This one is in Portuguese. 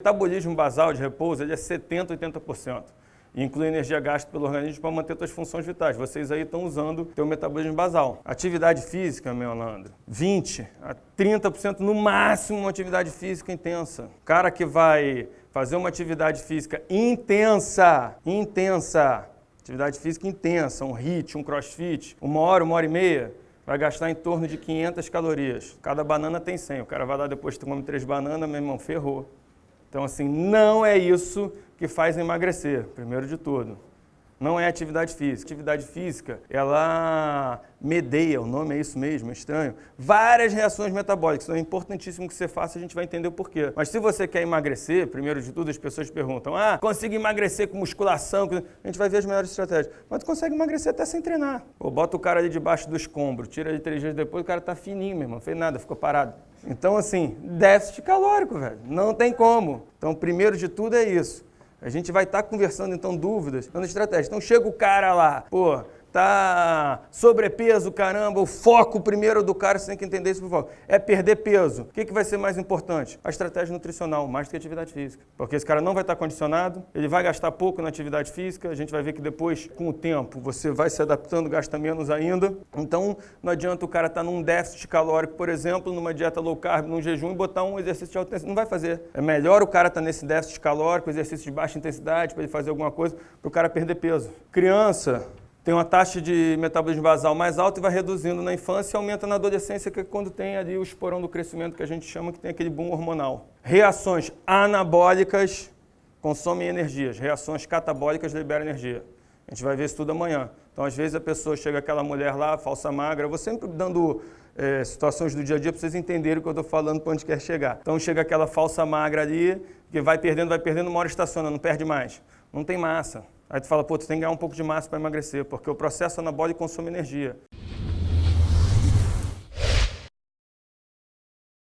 metabolismo basal de repouso é 70%, 80%. Inclui energia gasta pelo organismo para manter suas funções vitais. Vocês aí estão usando o metabolismo basal. Atividade física, meu Leandro, 20% a 30% no máximo uma atividade física intensa. Cara que vai fazer uma atividade física intensa, intensa, atividade física intensa, um HIIT, um crossfit, uma hora, uma hora e meia, vai gastar em torno de 500 calorias. Cada banana tem 100. O cara vai lá depois come três bananas, meu irmão, ferrou. Então, assim, não é isso que faz emagrecer, primeiro de tudo não é atividade física. Atividade física, ela medeia, o nome é isso mesmo, é estranho, várias reações metabólicas. Então é importantíssimo que você faça, a gente vai entender o porquê. Mas se você quer emagrecer, primeiro de tudo as pessoas perguntam, ah, consigo emagrecer com musculação? A gente vai ver as melhores estratégias. Mas tu consegue emagrecer até sem treinar. Pô, bota o cara ali debaixo do escombro, tira ele três dias depois, o cara tá fininho, meu irmão, fez nada, ficou parado. Então assim, déficit calórico, velho, não tem como. Então primeiro de tudo é isso. A gente vai estar tá conversando, então, dúvidas, dando estratégia. Então, chega o cara lá, pô, tá sobrepeso, caramba, o foco primeiro do cara, você tem que entender isso por foco, é perder peso. O que, que vai ser mais importante? A estratégia nutricional, mais do que a atividade física. Porque esse cara não vai estar condicionado, ele vai gastar pouco na atividade física, a gente vai ver que depois, com o tempo, você vai se adaptando, gasta menos ainda. Então, não adianta o cara estar num déficit calórico, por exemplo, numa dieta low carb, num jejum e botar um exercício de alta intensidade. Não vai fazer. É melhor o cara estar nesse déficit calórico, exercício de baixa intensidade, para ele fazer alguma coisa, para o cara perder peso. Criança, tem uma taxa de metabolismo basal mais alta e vai reduzindo na infância e aumenta na adolescência, que é quando tem ali o esporão do crescimento que a gente chama, que tem aquele boom hormonal. Reações anabólicas consomem energias, reações catabólicas liberam energia. A gente vai ver isso tudo amanhã. Então, às vezes, a pessoa chega aquela mulher lá, falsa magra, eu vou sempre dando é, situações do dia a dia para vocês entenderem o que eu estou falando para onde quer chegar. Então, chega aquela falsa magra ali, que vai perdendo, vai perdendo, uma hora estaciona, não perde mais. Não tem massa. Aí tu fala, pô, tu tem que ganhar um pouco de massa para emagrecer, porque o processo anabólico consome energia.